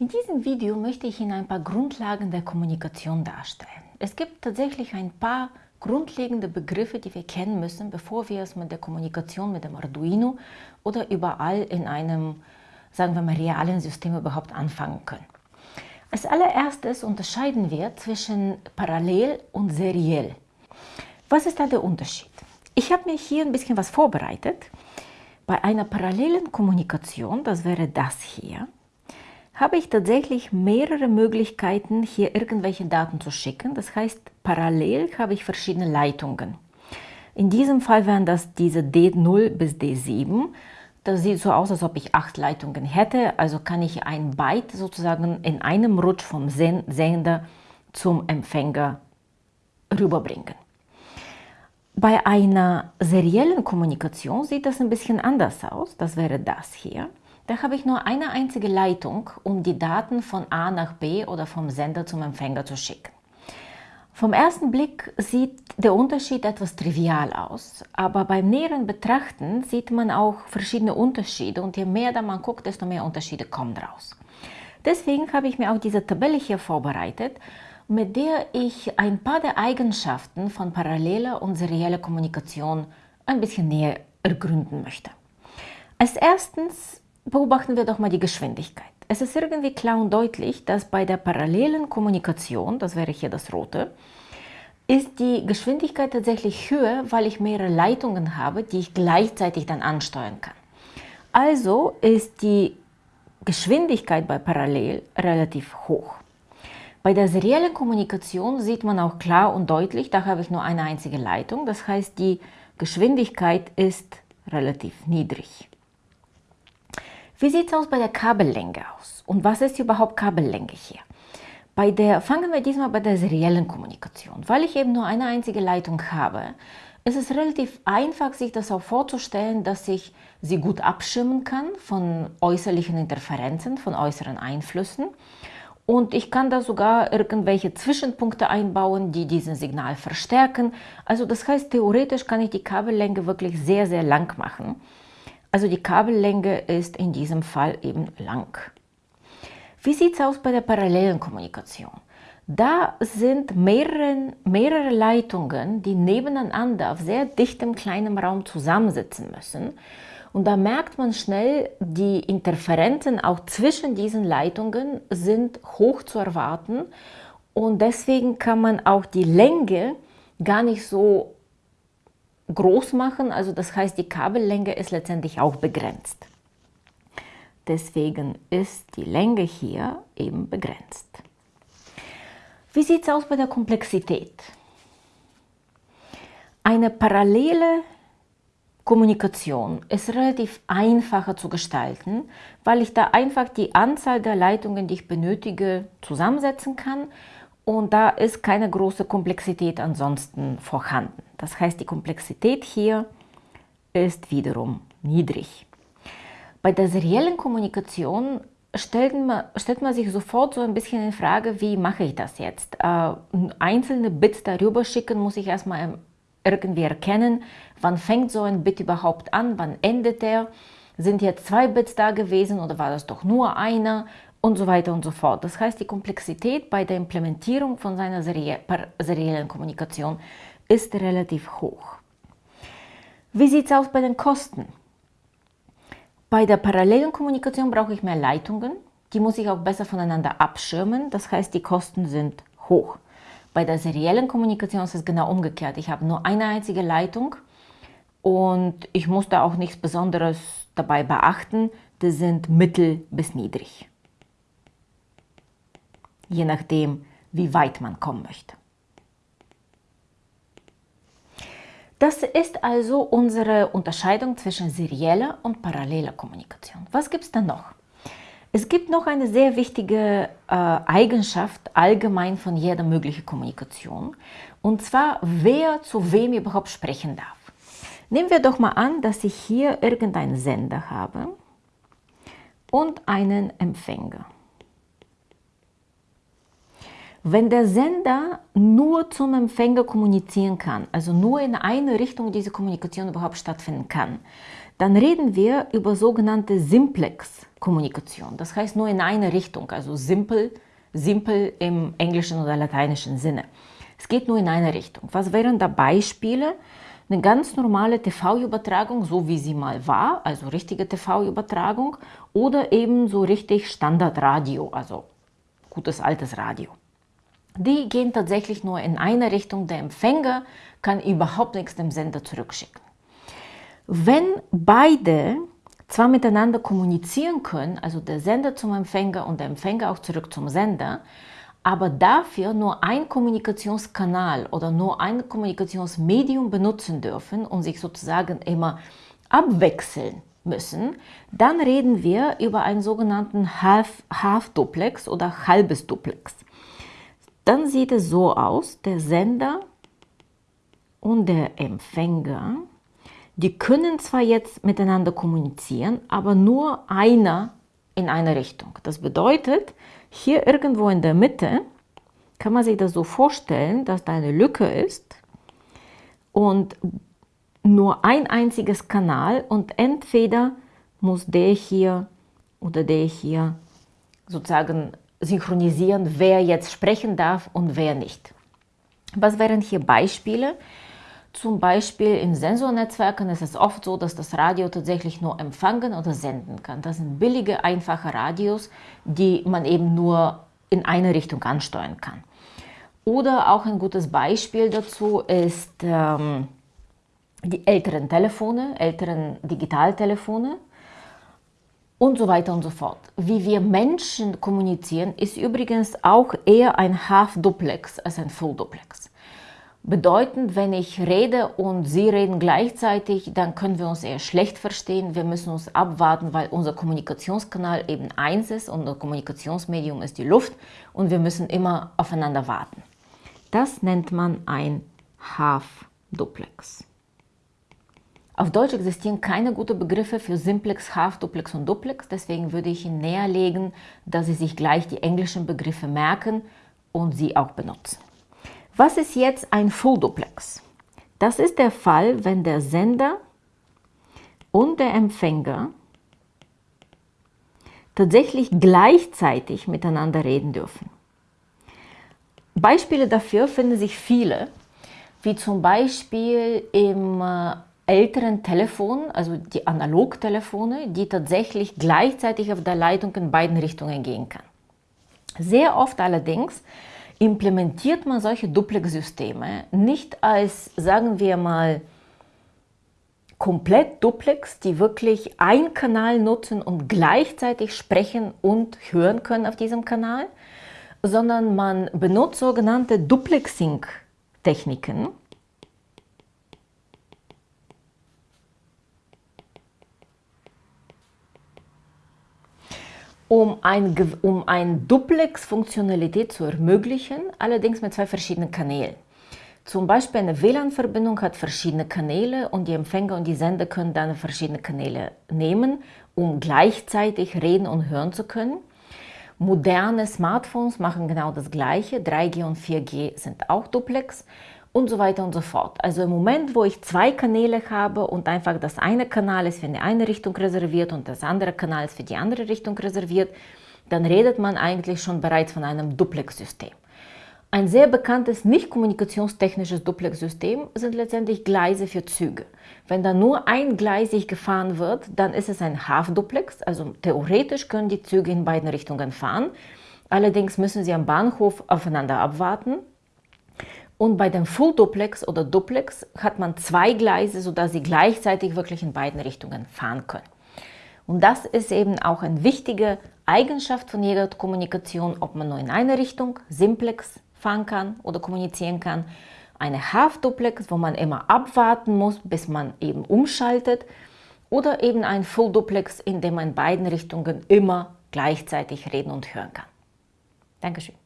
In diesem Video möchte ich Ihnen ein paar Grundlagen der Kommunikation darstellen. Es gibt tatsächlich ein paar grundlegende Begriffe, die wir kennen müssen, bevor wir es mit der Kommunikation mit dem Arduino oder überall in einem, sagen wir mal, realen System überhaupt anfangen können. Als allererstes unterscheiden wir zwischen parallel und seriell. Was ist da der Unterschied? Ich habe mir hier ein bisschen was vorbereitet. Bei einer parallelen Kommunikation, das wäre das hier, habe ich tatsächlich mehrere Möglichkeiten, hier irgendwelche Daten zu schicken. Das heißt, parallel habe ich verschiedene Leitungen. In diesem Fall wären das diese D0 bis D7. Das sieht so aus, als ob ich acht Leitungen hätte. Also kann ich ein Byte sozusagen in einem Rutsch vom Sender zum Empfänger rüberbringen. Bei einer seriellen Kommunikation sieht das ein bisschen anders aus. Das wäre das hier. Da habe ich nur eine einzige Leitung, um die Daten von A nach B oder vom Sender zum Empfänger zu schicken. Vom ersten Blick sieht der Unterschied etwas trivial aus, aber beim näheren Betrachten sieht man auch verschiedene Unterschiede und je mehr da man guckt, desto mehr Unterschiede kommen raus. Deswegen habe ich mir auch diese Tabelle hier vorbereitet, mit der ich ein paar der Eigenschaften von paralleler und serieller Kommunikation ein bisschen näher ergründen möchte. Als erstens beobachten wir doch mal die Geschwindigkeit. Es ist irgendwie klar und deutlich, dass bei der parallelen Kommunikation, das wäre hier das rote, ist die Geschwindigkeit tatsächlich höher, weil ich mehrere Leitungen habe, die ich gleichzeitig dann ansteuern kann. Also ist die Geschwindigkeit bei Parallel relativ hoch. Bei der seriellen Kommunikation sieht man auch klar und deutlich, da habe ich nur eine einzige Leitung, das heißt die Geschwindigkeit ist relativ niedrig. Wie sieht es aus bei der Kabellänge aus? Und was ist überhaupt Kabellänge hier? Bei der, fangen wir diesmal bei der seriellen Kommunikation. Weil ich eben nur eine einzige Leitung habe, ist es relativ einfach, sich das auch vorzustellen, dass ich sie gut abschirmen kann von äußerlichen Interferenzen, von äußeren Einflüssen. Und ich kann da sogar irgendwelche Zwischenpunkte einbauen, die diesen Signal verstärken. Also das heißt, theoretisch kann ich die Kabellänge wirklich sehr, sehr lang machen. Also die Kabellänge ist in diesem Fall eben lang. Wie sieht es aus bei der parallelen Kommunikation? Da sind mehrere, mehrere Leitungen, die nebeneinander auf sehr dichtem kleinem Raum zusammensitzen müssen. Und da merkt man schnell, die Interferenzen auch zwischen diesen Leitungen sind hoch zu erwarten. Und deswegen kann man auch die Länge gar nicht so groß machen. Also das heißt, die Kabellänge ist letztendlich auch begrenzt. Deswegen ist die Länge hier eben begrenzt. Wie sieht es aus bei der Komplexität? Eine parallele Kommunikation ist relativ einfacher zu gestalten, weil ich da einfach die Anzahl der Leitungen, die ich benötige, zusammensetzen kann und da ist keine große Komplexität ansonsten vorhanden. Das heißt, die Komplexität hier ist wiederum niedrig. Bei der seriellen Kommunikation stellt man, stellt man sich sofort so ein bisschen in Frage, wie mache ich das jetzt? Äh, einzelne Bits darüber schicken, muss ich erstmal irgendwie erkennen, wann fängt so ein Bit überhaupt an, wann endet er? Sind jetzt zwei Bits da gewesen oder war das doch nur einer? Und so weiter und so fort. Das heißt, die Komplexität bei der Implementierung von seiner seriellen Kommunikation ist relativ hoch. Wie sieht es aus bei den Kosten? Bei der parallelen Kommunikation brauche ich mehr Leitungen. Die muss ich auch besser voneinander abschirmen. Das heißt, die Kosten sind hoch. Bei der seriellen Kommunikation ist es genau umgekehrt. Ich habe nur eine einzige Leitung und ich muss da auch nichts Besonderes dabei beachten. Die sind mittel bis niedrig je nachdem, wie weit man kommen möchte. Das ist also unsere Unterscheidung zwischen serieller und paralleler Kommunikation. Was gibt es dann noch? Es gibt noch eine sehr wichtige äh, Eigenschaft allgemein von jeder möglichen Kommunikation, und zwar, wer zu wem überhaupt sprechen darf. Nehmen wir doch mal an, dass ich hier irgendeinen Sender habe und einen Empfänger. Wenn der Sender nur zum Empfänger kommunizieren kann, also nur in eine Richtung diese Kommunikation überhaupt stattfinden kann, dann reden wir über sogenannte Simplex-Kommunikation. Das heißt nur in eine Richtung, also simpel, simpel im englischen oder lateinischen Sinne. Es geht nur in eine Richtung. Was wären da Beispiele? Eine ganz normale TV-Übertragung, so wie sie mal war, also richtige TV-Übertragung, oder eben so richtig Standardradio, also gutes altes Radio. Die gehen tatsächlich nur in eine Richtung. Der Empfänger kann überhaupt nichts dem Sender zurückschicken. Wenn beide zwar miteinander kommunizieren können, also der Sender zum Empfänger und der Empfänger auch zurück zum Sender, aber dafür nur ein Kommunikationskanal oder nur ein Kommunikationsmedium benutzen dürfen und sich sozusagen immer abwechseln müssen, dann reden wir über einen sogenannten Half-Duplex Half oder halbes Duplex. Dann sieht es so aus, der Sender und der Empfänger, die können zwar jetzt miteinander kommunizieren, aber nur einer in eine Richtung. Das bedeutet, hier irgendwo in der Mitte kann man sich das so vorstellen, dass da eine Lücke ist und nur ein einziges Kanal und entweder muss der hier oder der hier sozusagen synchronisieren, wer jetzt sprechen darf und wer nicht. Was wären hier Beispiele? Zum Beispiel in Sensornetzwerken ist es oft so, dass das Radio tatsächlich nur empfangen oder senden kann. Das sind billige, einfache Radios, die man eben nur in eine Richtung ansteuern kann. Oder auch ein gutes Beispiel dazu ist ähm, die älteren Telefone, älteren Digitaltelefone und so weiter und so fort. Wie wir Menschen kommunizieren, ist übrigens auch eher ein Half-Duplex als ein Full-Duplex. Bedeutend, wenn ich rede und Sie reden gleichzeitig, dann können wir uns eher schlecht verstehen. Wir müssen uns abwarten, weil unser Kommunikationskanal eben eins ist, unser Kommunikationsmedium ist die Luft und wir müssen immer aufeinander warten. Das nennt man ein Half-Duplex. Auf Deutsch existieren keine guten Begriffe für Simplex, Half-Duplex und Duplex, deswegen würde ich Ihnen näher legen, dass Sie sich gleich die englischen Begriffe merken und sie auch benutzen. Was ist jetzt ein Full Duplex? Das ist der Fall, wenn der Sender und der Empfänger tatsächlich gleichzeitig miteinander reden dürfen. Beispiele dafür finden sich viele, wie zum Beispiel im äh, älteren Telefon, also die Analogtelefone, die tatsächlich gleichzeitig auf der Leitung in beiden Richtungen gehen kann. Sehr oft allerdings implementiert man solche Duplex-Systeme nicht als, sagen wir mal, komplett Duplex, die wirklich einen Kanal nutzen und gleichzeitig sprechen und hören können auf diesem Kanal, sondern man benutzt sogenannte Duplexing-Techniken, um ein, um ein Duplex-Funktionalität zu ermöglichen, allerdings mit zwei verschiedenen Kanälen. Zum Beispiel eine WLAN-Verbindung hat verschiedene Kanäle und die Empfänger und die Sender können dann verschiedene Kanäle nehmen, um gleichzeitig reden und hören zu können. Moderne Smartphones machen genau das Gleiche. 3G und 4G sind auch Duplex und so weiter und so fort. Also im Moment, wo ich zwei Kanäle habe und einfach das eine Kanal ist für die eine Richtung reserviert und das andere Kanal ist für die andere Richtung reserviert, dann redet man eigentlich schon bereits von einem Duplex-System. Ein sehr bekanntes nicht kommunikationstechnisches Duplex-System sind letztendlich Gleise für Züge. Wenn da nur eingleisig gefahren wird, dann ist es ein Half-Duplex, also theoretisch können die Züge in beiden Richtungen fahren. Allerdings müssen sie am Bahnhof aufeinander abwarten und bei dem Full Duplex oder Duplex hat man zwei Gleise, sodass sie gleichzeitig wirklich in beiden Richtungen fahren können. Und das ist eben auch eine wichtige Eigenschaft von jeder Kommunikation, ob man nur in eine Richtung, Simplex, fahren kann oder kommunizieren kann. Eine Half-Duplex, wo man immer abwarten muss, bis man eben umschaltet. Oder eben ein Full Duplex, in dem man in beiden Richtungen immer gleichzeitig reden und hören kann. Dankeschön.